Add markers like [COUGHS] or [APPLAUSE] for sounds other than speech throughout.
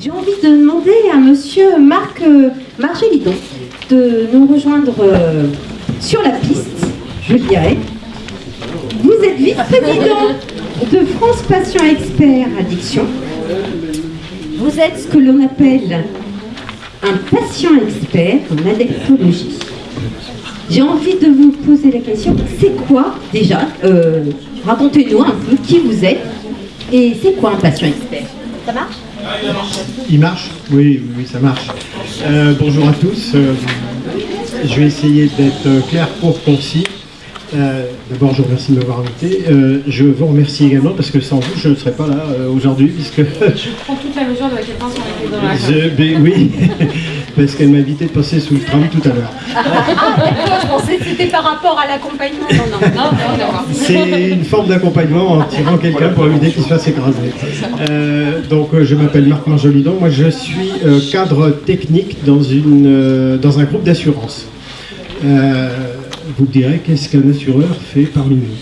J'ai envie de demander à monsieur Marc euh, Margélidon de nous rejoindre euh, sur la piste, je dirais. Vous êtes vice-président de France Patient Expert Addiction. Vous êtes ce que l'on appelle un patient expert en addictologie. J'ai envie de vous poser la question, c'est quoi déjà euh, Racontez-nous un peu qui vous êtes et c'est quoi un patient expert? Ça marche? Il marche? Oui, oui, ça marche. Euh, bonjour à tous. Euh, je vais essayer d'être clair, pour concis. Euh, D'abord, je vous remercie de m'avoir invité. Euh, je vous remercie également parce que sans vous, je ne serais pas là euh, aujourd'hui. Puisque Je prends toute la mesure de la question sur était dans la je, ben oui, [LAUGHS] [LAUGHS] parce qu'elle m'a invité de passer sous le tram tout à l'heure. Je pensais que c'était par rapport à l'accompagnement. Non, non, non, non, non. C'est une forme d'accompagnement en tirant quelqu'un pour éviter qu'il se fasse écraser. Euh, donc, euh, je m'appelle Marc Marjolidon. Moi, je suis euh, cadre technique dans, une, euh, dans un groupe d'assurance. Euh, vous me direz qu'est-ce qu'un assureur fait parmi nous?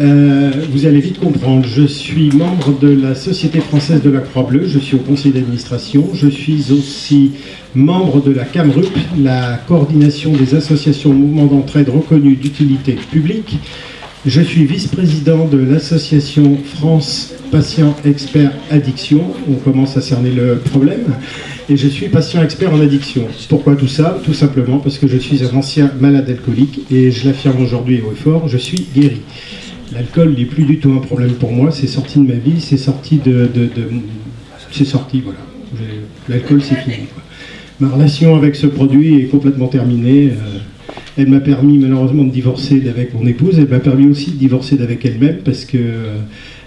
Euh, vous allez vite comprendre. Je suis membre de la Société française de la Croix-Bleue. Je suis au conseil d'administration. Je suis aussi membre de la CAMRUP, la coordination des associations mouvements d'entraide reconnues d'utilité publique. Je suis vice-président de l'association France Patient Expert Addiction. On commence à cerner le problème. Et je suis patient expert en addiction. Pourquoi tout ça? Tout simplement parce que je suis un ancien malade alcoolique et je l'affirme aujourd'hui au fort, je suis guéri. L'alcool n'est plus du tout un problème pour moi, c'est sorti de ma vie, c'est sorti de... c'est sorti, voilà. L'alcool, c'est fini. Ma relation avec ce produit est complètement terminée. euh, elle m'a permis malheureusement de divorcer d'avec mon épouse. Elle m'a permis aussi de divorcer d'avec elle-même parce que euh,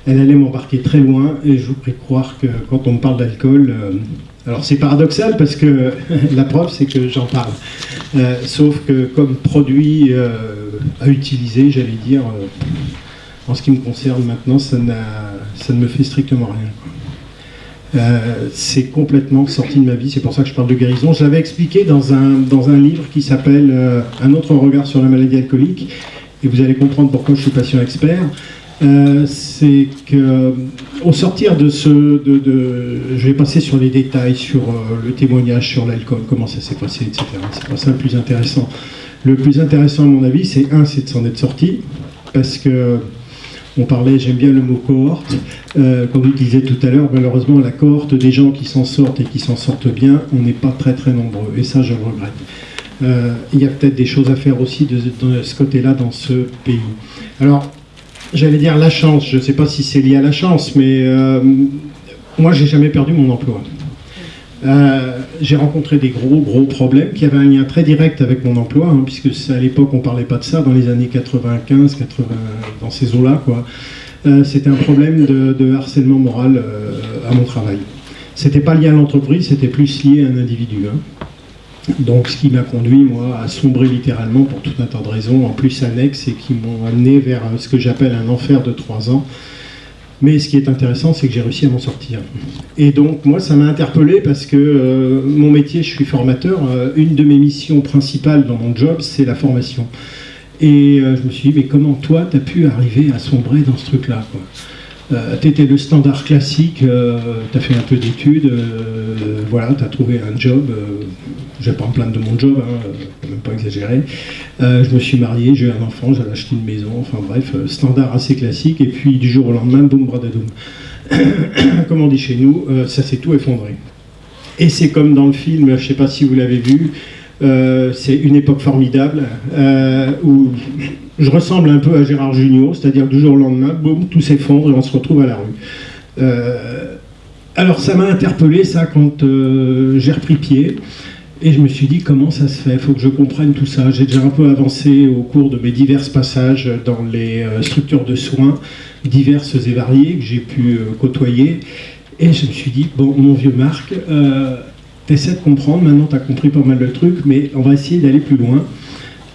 elle allait m'embarquer très loin. Et je vous prie croire que quand on me parle d'alcool, euh, alors c'est paradoxal parce que [LAUGHS] la preuve c'est que j'en parle. Sauf que comme produit à utiliser, j'allais dire, en ce qui me concerne maintenant, ça, ne me fait strictement rien. Euh, c'est complètement sorti de ma vie, c'est pour ça que je parle de guérison. Je l'avais expliqué dans un, livre qui s'appelle euh, Un autre regard sur la maladie alcoolique, et vous allez comprendre pourquoi je suis patient expert. Euh, c'est que au sortir de ce, je vais passer sur les détails, sur le témoignage sur l'alcool, comment ça s'est passé, etc. C'est pas ça le plus intéressant. Le plus intéressant à mon avis, c'est un, c'est de s'en être sorti, parce que on parlait, j'aime bien le mot cohorte, euh, comme vous disiez tout à l'heure, malheureusement la cohorte des gens qui s'en sortent et qui s'en sortent bien, on n'est pas très très nombreux, et ça je le regrette. Euh, il y a peut-être des choses à faire aussi de, ce côté-là dans ce pays. Alors, j'allais dire la chance, je ne sais pas si c'est lié à la chance, mais euh, moi j'ai jamais perdu mon emploi. Euh, j'ai rencontré des gros gros problèmes qui avaient un lien très direct avec mon emploi, hein, puisque à l'époque on parlait pas de ça, dans les années 95, 80, dans ces eaux-là, quoi. Euh, c'était un problème de, harcèlement moral euh, à mon travail. C'était pas lié à l'entreprise, c'était plus lié à un individu. hein. Donc ce qui m'a conduit, moi, à sombrer littéralement pour tout un tas de raisons, en plus annexes, et qui m'ont amené vers ce que j'appelle un enfer de trois ans. Mais ce qui est intéressant, c'est que j'ai réussi à m'en sortir. Et donc, moi, ça m'a interpellé parce que euh, mon métier, je suis formateur. euh, une de mes missions principales dans mon job, c'est la formation. Et euh, je me suis dit, mais comment toi, tu pu arriver à sombrer dans ce truc-là euh, tu étais le standard classique, tu as fait un peu d'études, euh, voilà, tu as trouvé un job, euh, je vais pas me plaindre de mon job, hein, euh, même pas exagérer. Euh, je me suis marié, j'ai eu un enfant, j'ai acheté une maison, enfin bref, euh, standard assez classique, et puis du jour au lendemain, boum, bradadoum. [COUGHS] Comme on dit chez nous, euh, ça s'est tout effondré. Et c'est comme dans le film, je sais pas si vous l'avez vu, euh, c'est une époque formidable euh, où je ressemble un peu à Gérard Jugnot, c'est-à-dire du jour au lendemain, boum, tout s'effondre et on se retrouve à la rue. Euh, alors ça m'a interpellé ça quand j'ai repris pied et je me suis dit comment ça se fait, il faut que je comprenne tout ça. J'ai déjà un peu avancé au cours de mes divers passages dans les structures de soins diverses et variées que j'ai pu côtoyer et je me suis dit, bon mon vieux Marc, t'essaies de comprendre, maintenant tu as compris pas mal de trucs, mais on va essayer d'aller plus loin.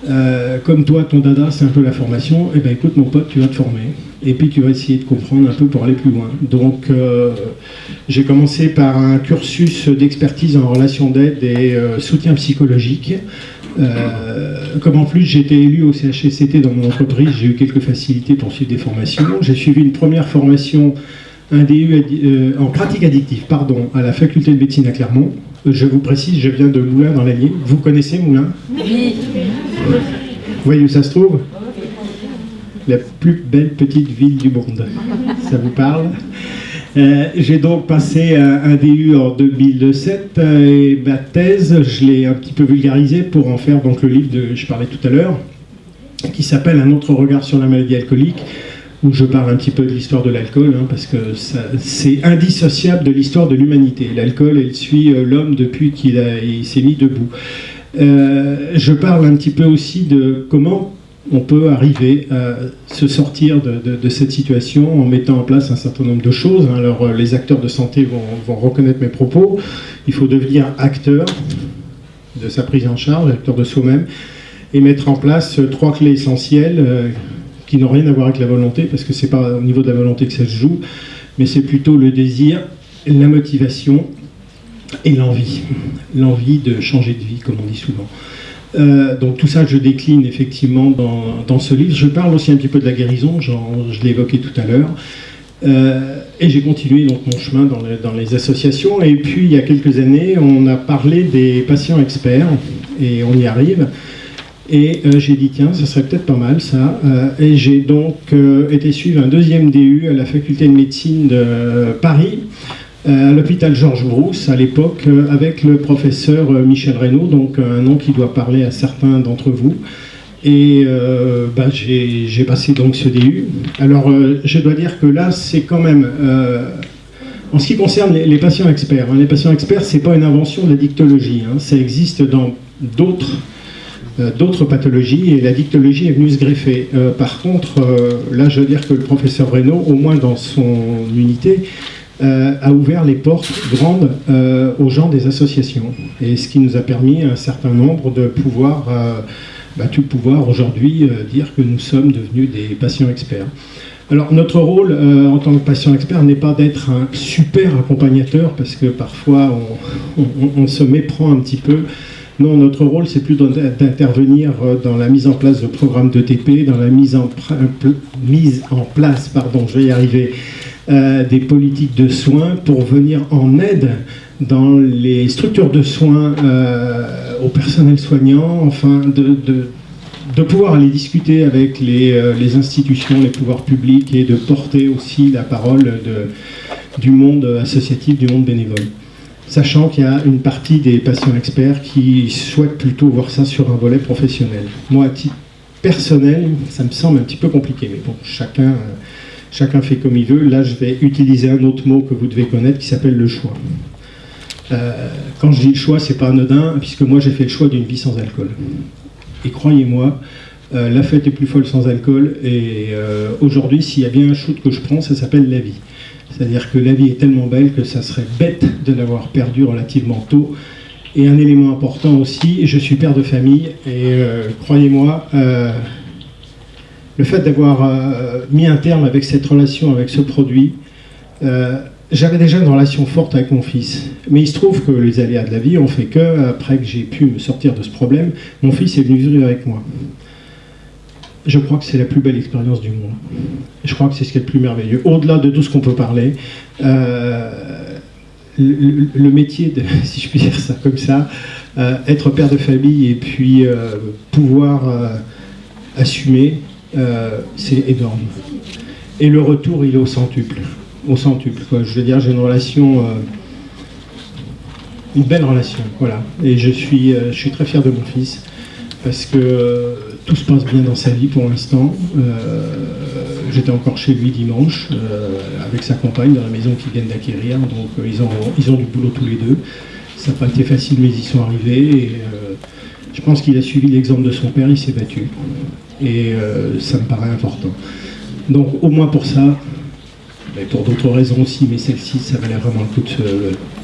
Euh, comme toi, ton dada, c'est un peu la formation, et ben écoute mon pote, tu vas te former. Et puis tu vas essayer de comprendre un peu pour aller plus loin. Donc euh, j'ai commencé par un cursus d'expertise en relation d'aide et euh, soutien psychologique. Comme en plus j'étais élu au CHSCT dans mon entreprise, j'ai eu quelques facilités pour suivre des formations. J'ai suivi une première formation, un DU en pratique addictive, pardon, à la faculté de médecine à Clermont. Je vous précise, je viens de Moulins dans l'Allier. Vous connaissez Moulins? Oui. Vous voyez où ça se trouve? La plus belle petite ville du monde. Ça vous parle? Euh, J'ai donc passé un, un DU en 2007 euh, et ma thèse, je l'ai un petit peu vulgarisée pour en faire donc le livre de je parlais tout à l'heure, qui s'appelle Un autre regard sur la maladie alcoolique, où je parle un petit peu de l'histoire de l'alcool, hein, parce que c'est indissociable de l'histoire de l'humanité. L'alcool, elle suit euh, l'homme depuis qu'il s'est mis debout. Euh, je parle un petit peu aussi de comment on peut arriver à se sortir de, cette situation en mettant en place un certain nombre de choses. Alors euh, les acteurs de santé vont, reconnaître mes propos. Il faut devenir acteur de sa prise en charge, acteur de soi-même, et mettre en place trois clés essentielles qui n'ont rien à voir avec la volonté, parce que c'est pas au niveau de la volonté que ça se joue, mais c'est plutôt le désir, la motivation et l'envie. L'envie de changer de vie, comme on dit souvent. Euh, donc tout ça, je décline effectivement dans, dans ce livre. Je parle aussi un petit peu de la guérison, je évoqué tout à l'heure. Euh, et j'ai continué donc mon chemin dans, dans les associations. Et puis il y a quelques années, on a parlé des patients experts, et on y arrive. Et euh, j'ai dit, tiens, ça serait peut-être pas mal ça. Euh, et j'ai donc euh, été suivre un deuxième DU à la faculté de médecine de Paris, à l'hôpital Georges Brousse à l'époque, avec le professeur Michel Reynaud, donc un nom qui doit parler à certains d'entre vous. Et bah, j'ai passé donc ce DU. Alors je dois dire que là, c'est quand même. en ce qui concerne les, patients experts, hein, les patients experts, c'est pas une invention de la dictologie. hein, ça existe dans d'autres d'autres pathologies et la dictologie est venue se greffer. Euh, par contre, euh, là, je veux dire que le professeur Reynaud, au moins dans son unité, euh, a ouvert les portes grandes euh, aux gens des associations. Et ce qui nous a permis un certain nombre de pouvoir, euh, bah, tout pouvoir aujourd'hui euh, dire que nous sommes devenus des patients experts. Alors notre rôle euh, en tant que patient expert n'est pas d'être un super accompagnateur parce que parfois on se méprend un petit peu. Non, notre rôle c'est plutôt d'intervenir euh, dans la mise en place de programmes d'ETP, dans la mise en, place, pardon, je vais y arriver, euh, des politiques de soins pour venir en aide dans les structures de soins euh, au personnel soignant, enfin de, de- de pouvoir aller discuter avec les, institutions, les pouvoirs publics et de porter aussi la parole de- du monde associatif, du monde bénévole. Sachant qu'il y a une partie des patients experts qui souhaitent plutôt voir ça sur un volet professionnel. Moi, à titre personnel, ça me semble un petit peu compliqué, mais bon, chacun, euh, fait comme il veut. Là, je vais utiliser un autre mot que vous devez connaître qui s'appelle le choix. Euh, quand je dis le choix, c'est pas anodin, puisque moi j'ai fait le choix d'une vie sans alcool. Et croyez-moi, euh, la fête est plus folle sans alcool. Et aujourd'hui, s'il y a bien un shoot que je prends, ça s'appelle la vie. C'est-à-dire que la vie est tellement belle que ça serait bête de l'avoir perdue relativement tôt. Et un élément important aussi, je suis père de famille, et euh, croyez-moi, euh, le fait d'avoir euh, mis un terme avec cette relation, avec ce produit, j'avais déjà une relation forte avec mon fils. Mais il se trouve que les aléas de la vie ont fait que, après que j'ai pu me sortir de ce problème, mon fils est venu vivre avec moi. Je crois que c'est la plus belle expérience du monde. Je crois que c'est ce qui est le plus merveilleux. Au-delà de tout ce qu'on peut parler, euh, le, métier, de, [LAUGHS] si je puis dire ça comme ça, euh, être père de famille et puis euh, pouvoir assumer, c'est énorme. Et le retour, il est au centuple. Au centuple, quoi. Je veux dire, j'ai une relation, une belle relation, voilà. Et je suis, je suis très fier de mon fils parce que tout se passe bien dans sa vie pour l'instant. Euh, J'étais encore chez lui dimanche euh, avec sa compagne dans la maison qu'ils viennent d'acquérir, donc euh, ils, ont, ils ont du boulot tous les deux. Ça n'a pas été facile, mais ils y sont arrivés. Et, je pense qu'il a suivi l'exemple de son père, il s'est battu. Et ça me paraît important. Donc au moins pour ça, mais pour d'autres raisons aussi, mais celle-ci, ça valait vraiment le coup de se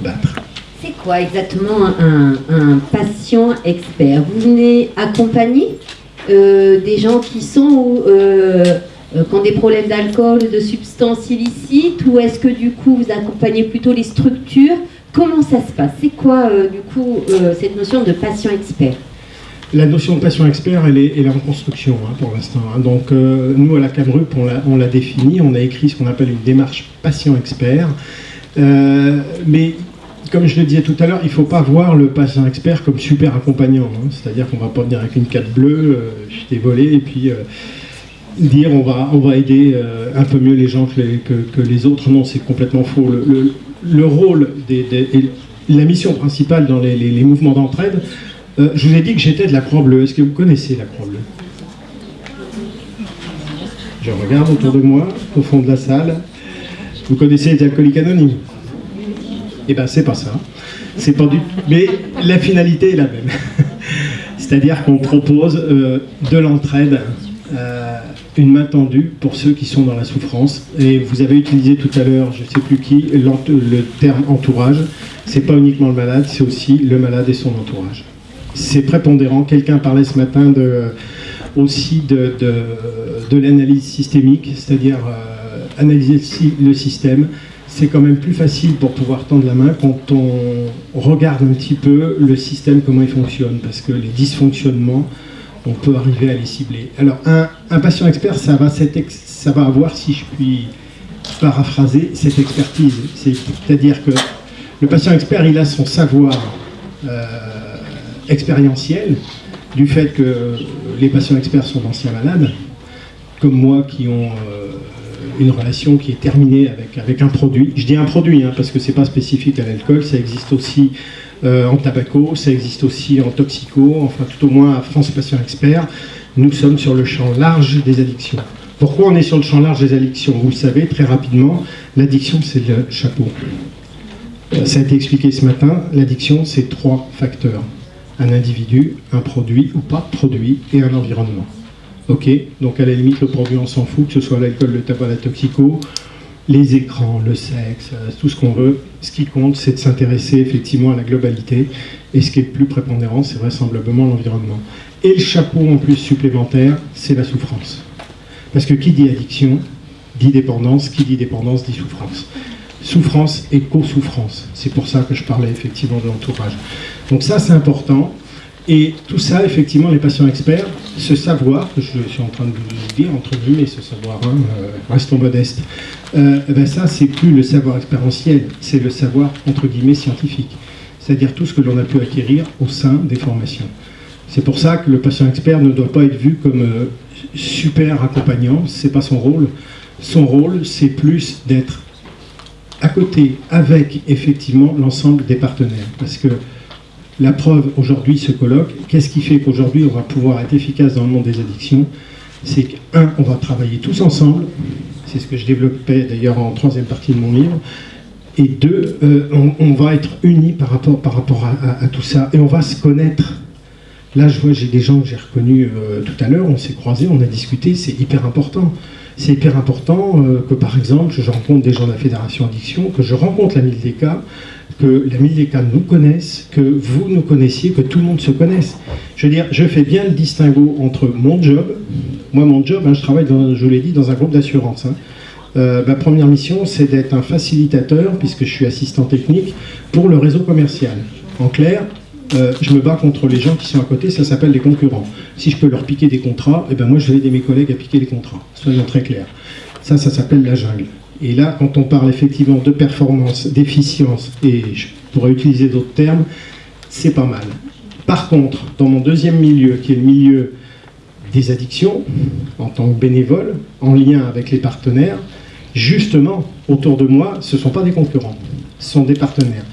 battre. C'est quoi exactement un, un patient expert? Vous venez accompagner? Des gens qui sont euh, euh, qui ont des problèmes d'alcool, de substances illicites, ou est-ce que du coup vous accompagnez plutôt les structures? Comment ça se passe? C'est quoi euh, du coup euh, cette notion de patient expert? La notion de patient expert, elle est, elle est en construction hein, pour l'instant. hein. Donc euh, nous, à la CAMRUP, on l'a- on l'a défini, on a écrit ce qu'on appelle une démarche patient expert. Euh, mais comme je le disais tout à l'heure, il ne faut pas voir le patient expert comme super accompagnant. hein. C'est-à-dire qu'on ne va pas venir avec une carte bleue, euh, je volé, et puis euh, dire on va, on va aider euh, un peu mieux les gens que les, autres. Non, c'est complètement faux. Le, le- le rôle des, et la mission principale dans les, les- les mouvements d'entraide, euh, je vous ai dit que j'étais de la Croix-Bleue. Est-ce que vous connaissez la Croix-Bleue? Je regarde autour de moi, au fond de la salle. Vous connaissez les alcooliques anonymes Eh bien, c'est pas ça. C'est pas du Mais la finalité est la même. [LAUGHS] C'est-à-dire qu'on propose euh, de l'entraide, euh, une main tendue pour ceux qui sont dans la souffrance. Et vous avez utilisé tout à l'heure, je ne sais plus qui, le terme entourage. C'est pas uniquement le malade, c'est aussi le malade et son entourage. C'est prépondérant. Quelqu'un parlait ce matin aussi de, de, de l'analyse systémique, c'est-à-dire euh, analyser le système. C'est quand même plus facile pour pouvoir tendre la main quand on regarde un petit peu le système, comment il fonctionne, parce que les dysfonctionnements, on peut arriver à les cibler. Alors, un, patient expert, ça va, ça va avoir, si je puis paraphraser, cette expertise. C'est- C'est-à-dire que le patient expert, il a son savoir euh, expérientiel du fait que les patients experts sont d'anciens malades, comme moi qui ont euh, une relation qui est terminée avec, avec un produit. Je dis un produit hein, parce que c'est pas spécifique à l'alcool, ça existe aussi euh, en tabaco, ça existe aussi en toxico, enfin tout au moins à France Patient Expert, nous sommes sur le champ large des addictions. Pourquoi on est sur le champ large des addictions? Vous le savez très rapidement, l'addiction c'est le chapeau. Euh, Ça a été expliqué ce matin, l'addiction c'est trois facteurs. Un individu, un produit ou pas produit et un environnement. Ok, donc à la limite le produit on s'en fout, que ce soit l'alcool, le tabac, la toxico, les écrans, le sexe, euh, tout ce qu'on veut. Ce qui compte, c'est de s'intéresser effectivement à la globalité. Et ce qui est le plus prépondérant, c'est vraisemblablement l'environnement. Et le chapeau en plus supplémentaire, c'est la souffrance. Parce que qui dit addiction, dit dépendance, qui dit dépendance, dit souffrance. Souffrance et co-souffrance. C'est pour ça que je parlais effectivement de l'entourage. Donc ça, c'est important. Et tout ça, effectivement, les patients experts, ce savoir, que je suis en train de vous dire, entre guillemets, ce savoir, hein, euh, restons modestes, euh, ben ça, c'est plus le savoir expérientiel, c'est le savoir, entre guillemets, scientifique. C'est-à-dire tout ce que l'on a pu acquérir au sein des formations. C'est pour ça que le patient expert ne doit pas être vu comme euh, super accompagnant, c'est pas son rôle. Son rôle, c'est plus d'être à côté, avec effectivement l'ensemble des partenaires. Parce que la preuve aujourd'hui se colloque. Qu'est-ce qui fait qu'aujourd'hui on va pouvoir être efficace dans le monde des addictions? C'est qu'un, on va travailler tous ensemble. C'est ce que je développais d'ailleurs en troisième partie de mon livre. Et deux, euh, on, va être unis par rapport, par rapport à tout ça. Et on va se connaître. Là, je vois, j'ai des gens que j'ai reconnus euh, tout à l'heure, on s'est croisés, on a discuté, c'est hyper important. C'est hyper important euh, que, par exemple, je rencontre des gens de la Fédération Addiction, que je rencontre la Mildeka, que la Mildeka nous connaisse, que vous nous connaissiez, que tout le monde se connaisse. Je veux dire, je fais bien le distinguo entre mon job, moi mon job, hein, je travaille, dans, je vous l'ai dit, dans un groupe d'assurance. hein. Euh, ma première mission, c'est d'être un facilitateur, puisque je suis assistant technique, pour le réseau commercial. En clair, euh, je me bats contre les gens qui sont à côté, ça s'appelle les concurrents. Si je peux leur piquer des contrats, eh ben moi je vais aider mes collègues à piquer les contrats. Soyons très clairs. Ça, ça s'appelle la jungle. Et là, quand on parle effectivement de performance, d'efficience, et je pourrais utiliser d'autres termes, c'est pas mal. Par contre, dans mon deuxième milieu, qui est le milieu des addictions, en tant que bénévole, en lien avec les partenaires, justement, autour de moi, ce ne sont pas des concurrents, ce sont des partenaires.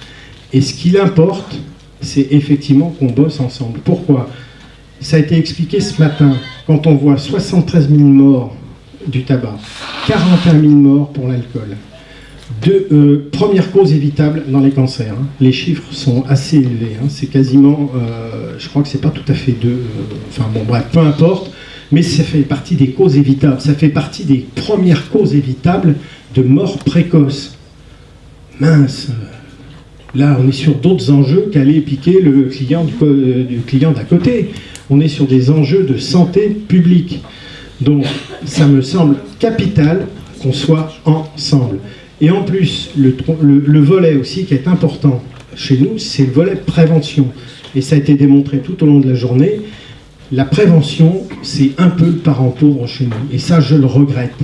Et ce qu'il importe, c'est effectivement qu'on bosse ensemble. Pourquoi? Ça a été expliqué ce matin, quand on voit 73 000 morts du tabac, 41 000 morts pour l'alcool. Deux, euh, première cause évitable dans les cancers. hein. Les chiffres sont assez élevés. hein. C'est quasiment, euh, je crois que c'est pas tout à fait deux. euh, enfin bon, bref, peu importe. Mais ça fait partie des causes évitables. Ça fait partie des premières causes évitables de mort précoce. Mince. Là, on est sur d'autres enjeux qu'aller piquer le client euh, du client d'à côté. On est sur des enjeux de santé publique. Donc, ça me semble capital qu'on soit ensemble. Et en plus, le- le volet aussi qui est important chez nous, c'est le volet prévention. et ça a été démontré tout au long de la journée, la prévention, c'est un peu le parent pauvre chez nous. Et ça, je le regrette.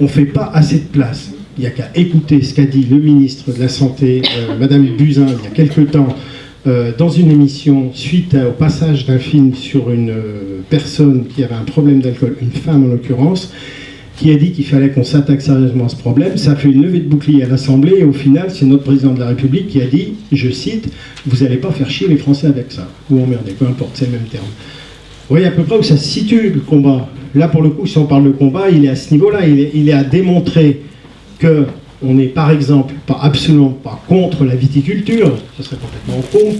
On ne fait pas assez de place. Il n'y a qu'à écouter ce qu'a dit le ministre de la Santé, euh, Madame Buzyn, il y a quelque temps, euh, dans une émission, suite au passage d'un film sur une euh, personne qui avait un problème d'alcool, une femme en l'occurrence, qui a dit qu'il fallait qu'on s'attaque sérieusement à ce problème. Ça a fait une levée de bouclier à l'Assemblée et au final, c'est notre président de la République qui a dit, je cite, vous n'allez pas faire chier les Français avec ça. Ou emmerder, peu importe, c'est le même terme. Vous voyez à peu près où ça se situe le combat. Là, pour le coup, si on parle de combat, il est à ce niveau-là. Il est, il est à démontrer que on n'est par exemple pas absolument pas contre la viticulture, ça serait complètement con,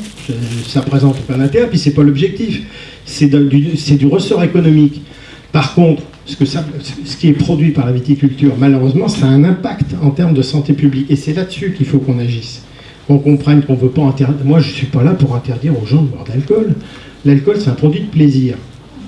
ça présente aucun intérêt, puis c'est pas l'objectif, c'est du, ressort économique. Par contre, ce, ce qui est produit par la viticulture, malheureusement, ça a un impact en termes de santé publique, et c'est là-dessus qu'il faut qu'on agisse, qu'on comprenne qu'on ne veut pas interdire. Moi, je ne suis pas là pour interdire aux gens de boire de l'alcool. L'alcool, c'est un produit de plaisir.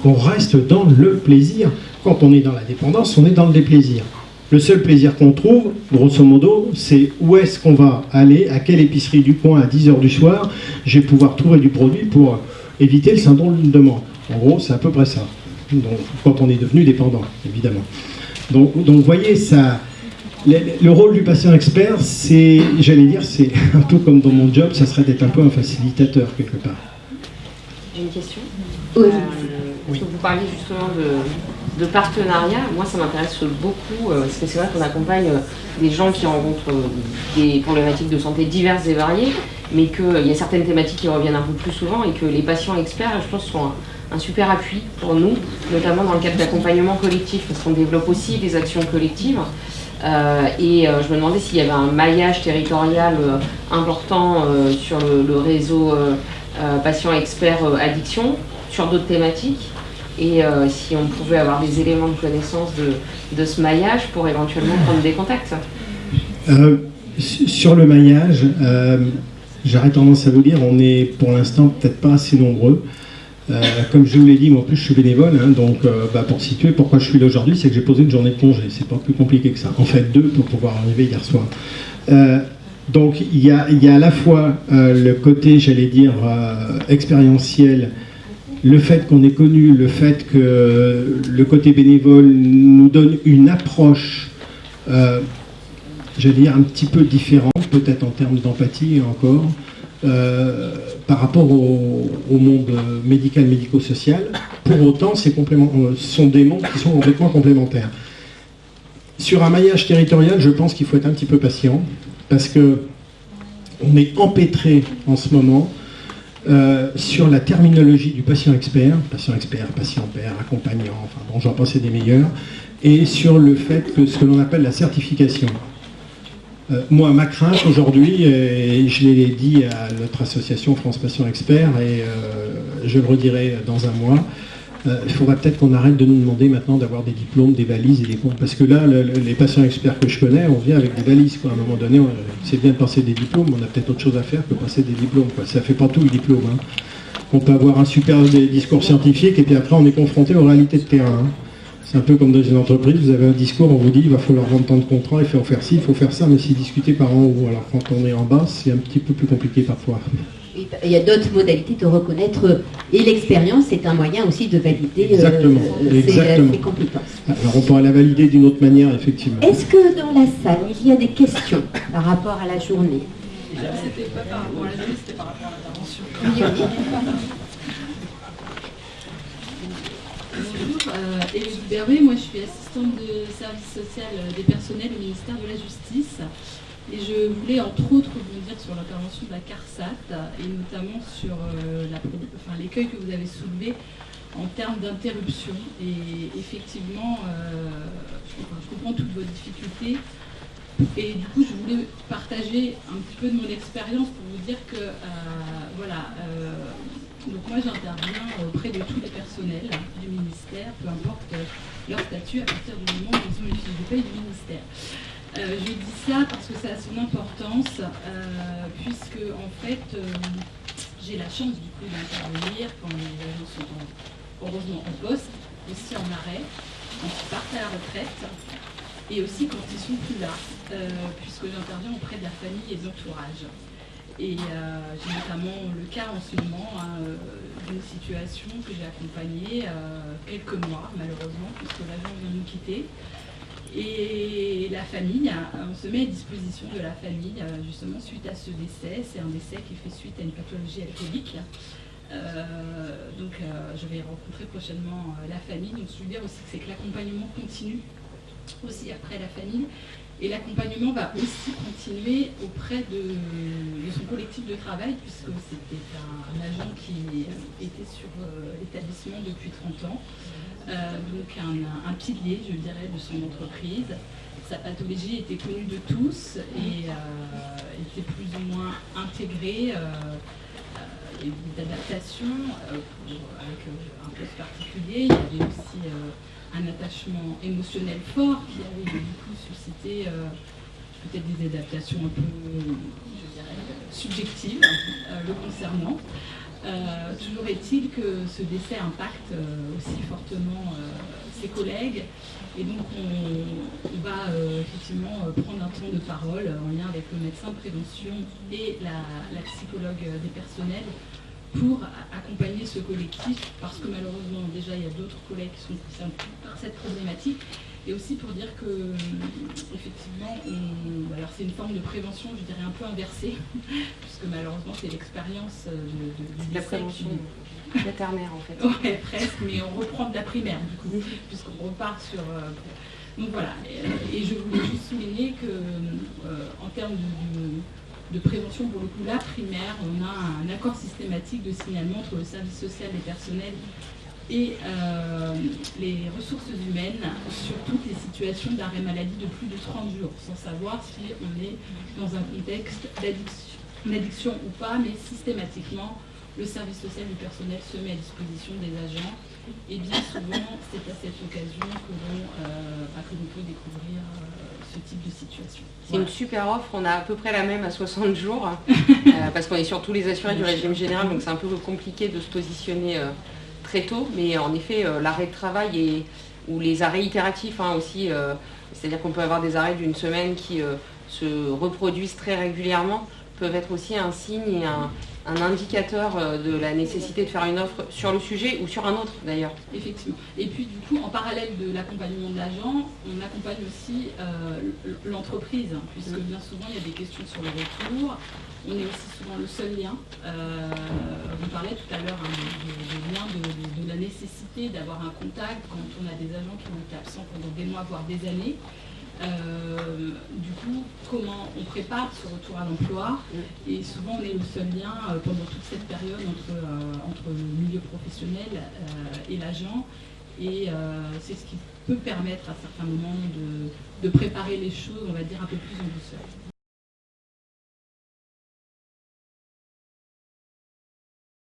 Qu'on reste dans le plaisir. Quand on est dans la dépendance, on est dans le déplaisir. Le seul plaisir qu'on trouve, grosso modo, c'est où est-ce qu'on va aller, à quelle épicerie du coin à 10h du soir, je vais pouvoir trouver du produit pour éviter le syndrome de demande. En gros, c'est à peu près ça. Donc, quand on est devenu dépendant, évidemment. Donc, donc vous voyez, ça, le, rôle du patient expert, c'est, j'allais dire, c'est [LAUGHS] un peu comme dans mon job, ça serait d'être un peu un facilitateur quelque part. J'ai une question. Oui. Euh, vous parliez justement de, de partenariat, moi ça m'intéresse beaucoup, euh, parce que c'est vrai qu'on accompagne euh, des gens qui rencontrent euh, des problématiques de santé diverses et variées, mais qu'il y a certaines thématiques qui reviennent un peu plus souvent et que les patients experts, je pense, sont un, super appui pour nous, notamment dans le cadre d'accompagnement collectif, parce qu'on développe aussi des actions collectives. et je me demandais s'il y avait un maillage territorial important sur le, le réseau patients experts addiction, sur d'autres thématiques et euh, si on pouvait avoir des éléments de connaissance de, ce maillage pour éventuellement prendre des contacts. Euh, sur le maillage, euh, j'aurais tendance à vous dire, on est pour l'instant peut-être pas assez nombreux. comme je vous l'ai dit, moi en plus je suis bénévole, hein, donc bah, pour situer pourquoi je suis là aujourd'hui, c'est que j'ai posé une journée de congé, c'est pas plus compliqué que ça. En fait deux pour pouvoir arriver hier soir. donc il y a, y a, à la fois le côté, j'allais dire, expérientiel le fait qu'on ait connu, le fait que le côté bénévole nous donne une approche, euh, j'allais dire, un petit peu différente, peut-être en termes d'empathie encore, euh, par rapport au, monde médical, médico-social. Pour autant, ce sont des mondes qui sont complètement complémentaires. Sur un maillage territorial, je pense qu'il faut être un petit peu patient, parce que on est empêtré en ce moment euh, sur la terminologie du patient expert, patient expert, patient père, accompagnant, enfin bon, j'en pensais des meilleurs, et sur le fait que ce que l'on appelle la certification. Euh, moi, ma crainte aujourd'hui, et je l'ai dit à notre association France Patient Expert, et euh, je le redirai dans un mois, euh, il faudrait peut-être qu'on arrête de nous demander maintenant d'avoir des diplômes, des valises et des comptes. Parce que là, les patients experts que je connais, on vient avec des valises. À un moment donné, c'est bien de passer des diplômes, on a peut-être autre chose à faire que passer des diplômes. Quoi. Ça fait pas tout le diplôme. Hein. On peut avoir un super discours scientifique et puis après on est confronté aux réalités de terrain. Hein. C'est un peu comme dans une entreprise, vous avez un discours, on vous dit il va falloir vendre tant de contrats, il faut faire ci, il faut faire ça, mais si discuter par en haut. Alors quand on est en bas, c'est un petit peu plus compliqué parfois il y a d'autres modalités de reconnaître. Et l'expérience est un moyen aussi de valider euh, exactement, ses, compétences. Alors on pourrait la valider d'une autre manière, effectivement. Est-ce que dans la salle, il y a des questions par rapport à la journée? C'était pas par rapport à la journée, c'était par rapport à l'intervention. Bonjour, euh, moi je suis assistante de service social des personnels au ministère de la Justice. Et je voulais entre autres dire sur l'intervention de la CARSAT et notamment sur euh, l'écueil que vous avez soulevé en termes d'interruption. Et effectivement, euh, je, comprends toutes vos difficultés. Et du coup, je voulais partager un petit peu de mon expérience pour vous dire que, euh, voilà, donc moi j'interviens auprès de tous les personnels du ministère, peu importe leur statut, à partir du moment où ils ont une fiche de paye du ministère. Euh, je dis ça parce que ça a son importance, euh, puisque en fait, euh, j'ai la chance du coup d'intervenir quand les agents sont heureusement en poste, aussi en arrêt, quand ils partent à la retraite, et aussi quand ils sont plus là, puisque j'interviens auprès de la famille et de l'entourage. Et j'ai notamment le cas en ce moment hein, d'une situation que j'ai accompagnée quelques mois, malheureusement, puisque l'agent vient nous quitter. Et la famille, hein, on se met à disposition de la famille justement suite à ce décès. C'est un décès qui fait suite à une pathologie alcoolique. donc je vais rencontrer prochainement la famille. Donc que je veux dire aussi, c'est que l'accompagnement continue aussi après la famille. Et l'accompagnement va aussi continuer auprès de, son collectif de travail, puisque c'était un, agent qui était sur euh, l'établissement depuis 30 ans, euh, donc un, pilier, je dirais, de son entreprise. Sa pathologie était connue de tous et euh, était plus ou moins intégrée. il y a eu des adaptations avec un poste particulier. Il y avait aussi un attachement émotionnel fort qui avait du coup suscité euh, peut-être des adaptations un peu, je dirais, subjectives euh, le concernant. Euh, toujours est-il que ce décès impacte aussi fortement ses collègues. Et donc on, va effectivement prendre un temps de parole en lien avec le médecin de prévention et la psychologue des personnels pour accompagner ce collectif, parce que malheureusement déjà il y a d'autres collègues qui sont concernés par cette problématique, et aussi pour dire que effectivement, alors c'est une forme de prévention, je dirais un peu inversée, [LAUGHS] puisque malheureusement c'est l'expérience de, de, la prévention vétérinaire en fait. [LAUGHS] Oui, presque, mais on reprend de la primaire du coup, puisqu'on repart sur. Euh, donc voilà, et, je voulais juste souligner que euh, en termes de de prévention, pour le coup, la primaire, on a un accord systématique de signalement entre le service social et personnel et euh, les ressources humaines sur toutes les situations d'arrêt maladie de plus de 30 jours, sans savoir si on est dans un contexte d'addiction ou pas, mais systématiquement, le service social du personnel se met à disposition des agents. Et bien souvent, c'est à cette occasion que l'on euh, bah, peut découvrir euh, type de situation. C'est une super offre, on a à peu près la même à 60 jours, [LAUGHS] euh, parce qu'on est sur tous les assurés du régime général, donc c'est un peu compliqué de se positionner très tôt, mais en effet, euh, l'arrêt de travail et, ou les arrêts itératifs hein, aussi, c'est-à-dire qu'on peut avoir des arrêts d'une semaine qui se reproduisent très régulièrement, peuvent être aussi un signe et un, un indicateur euh, de la nécessité de faire une offre sur le sujet ou sur un autre d'ailleurs. Effectivement. Et puis du coup, en parallèle de l'accompagnement de l'agent, on accompagne aussi euh, l'entreprise, puisque bien souvent il y a des questions sur le retour. On est aussi souvent le seul lien. Euh, vous parlez tout à l'heure hein, lien de, la nécessité d'avoir un contact quand on a des agents qui vont être absents pendant des mois, voire des années. Euh, du coup, comment on prépare ce retour à l'emploi Et souvent, on est le seul lien euh, pendant toute cette période entre, euh, entre le milieu professionnel et l'agent. Et c'est ce qui peut permettre à certains moments de, de préparer les choses, on va dire, un peu plus en douceur.